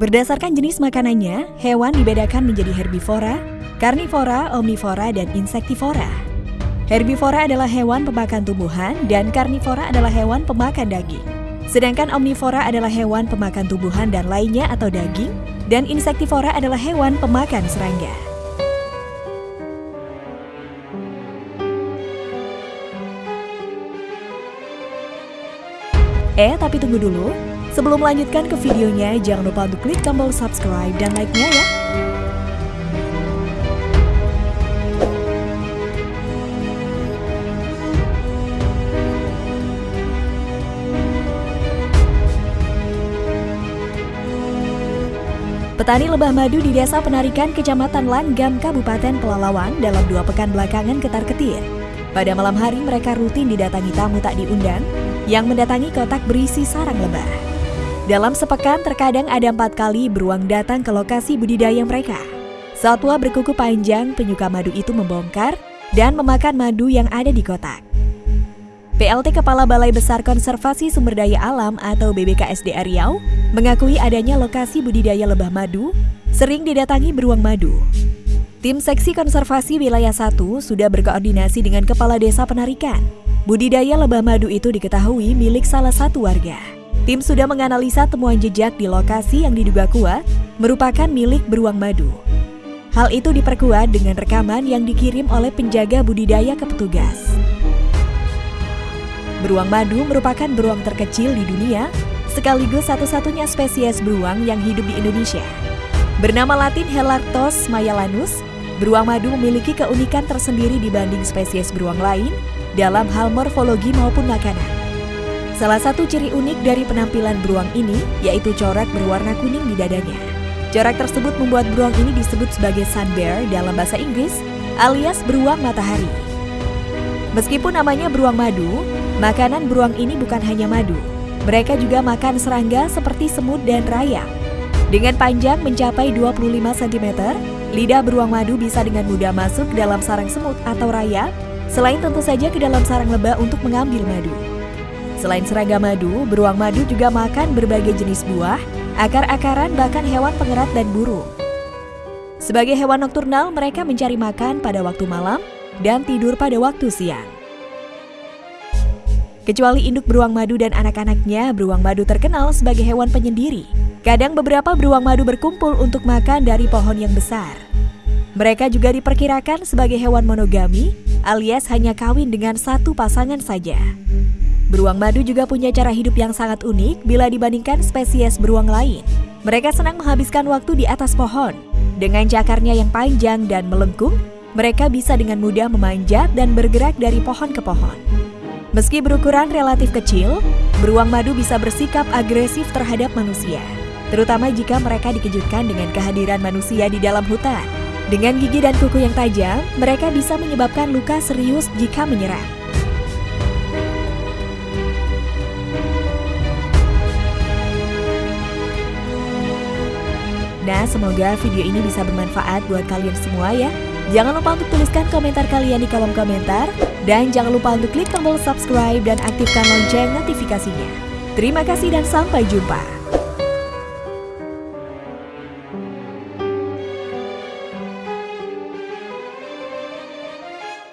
Berdasarkan jenis makanannya, hewan dibedakan menjadi herbivora, karnivora, omnivora, dan insektivora. Herbivora adalah hewan pemakan tumbuhan dan karnivora adalah hewan pemakan daging. Sedangkan omnivora adalah hewan pemakan tumbuhan dan lainnya atau daging, dan insektivora adalah hewan pemakan serangga. Eh, tapi tunggu dulu. Sebelum melanjutkan ke videonya, jangan lupa untuk klik tombol subscribe dan like-nya ya. Petani lebah madu di Desa Penarikan, Kecamatan Langgam, Kabupaten Pelalawan dalam dua pekan belakangan ketar-ketir. Pada malam hari mereka rutin didatangi tamu tak diundang yang mendatangi kotak berisi sarang lebah. Dalam sepekan terkadang ada empat kali beruang datang ke lokasi budidaya mereka. Satwa berkuku panjang penyuka madu itu membongkar dan memakan madu yang ada di kotak. PLT Kepala Balai Besar Konservasi Sumber Daya Alam atau BBKSD Riau mengakui adanya lokasi budidaya lebah madu sering didatangi beruang madu. Tim Seksi Konservasi Wilayah 1 sudah berkoordinasi dengan Kepala Desa Penarikan. Budidaya lebah madu itu diketahui milik salah satu warga. Tim sudah menganalisa temuan jejak di lokasi yang diduga kuat merupakan milik beruang madu. Hal itu diperkuat dengan rekaman yang dikirim oleh penjaga budidaya ke petugas. Beruang madu merupakan beruang terkecil di dunia, sekaligus satu-satunya spesies beruang yang hidup di Indonesia. Bernama latin Helarctos mayalanus, beruang madu memiliki keunikan tersendiri dibanding spesies beruang lain dalam hal morfologi maupun makanan. Salah satu ciri unik dari penampilan beruang ini yaitu corak berwarna kuning di dadanya. Corak tersebut membuat beruang ini disebut sebagai sun bear dalam bahasa Inggris alias beruang matahari. Meskipun namanya beruang madu, makanan beruang ini bukan hanya madu. Mereka juga makan serangga seperti semut dan rayap. Dengan panjang mencapai 25 cm, lidah beruang madu bisa dengan mudah masuk ke dalam sarang semut atau rayap, selain tentu saja ke dalam sarang lebah untuk mengambil madu. Selain serangga madu, beruang madu juga makan berbagai jenis buah, akar-akaran bahkan hewan pengerat dan burung. Sebagai hewan nokturnal, mereka mencari makan pada waktu malam dan tidur pada waktu siang. Kecuali induk beruang madu dan anak-anaknya, beruang madu terkenal sebagai hewan penyendiri. Kadang beberapa beruang madu berkumpul untuk makan dari pohon yang besar. Mereka juga diperkirakan sebagai hewan monogami, alias hanya kawin dengan satu pasangan saja. Beruang madu juga punya cara hidup yang sangat unik bila dibandingkan spesies beruang lain. Mereka senang menghabiskan waktu di atas pohon. Dengan cakarnya yang panjang dan melengkung, mereka bisa dengan mudah memanjat dan bergerak dari pohon ke pohon. Meski berukuran relatif kecil, beruang madu bisa bersikap agresif terhadap manusia terutama jika mereka dikejutkan dengan kehadiran manusia di dalam hutan. Dengan gigi dan kuku yang tajam, mereka bisa menyebabkan luka serius jika menyerang. Nah, semoga video ini bisa bermanfaat buat kalian semua ya. Jangan lupa untuk tuliskan komentar kalian di kolom komentar. Dan jangan lupa untuk klik tombol subscribe dan aktifkan lonceng notifikasinya. Terima kasih dan sampai jumpa.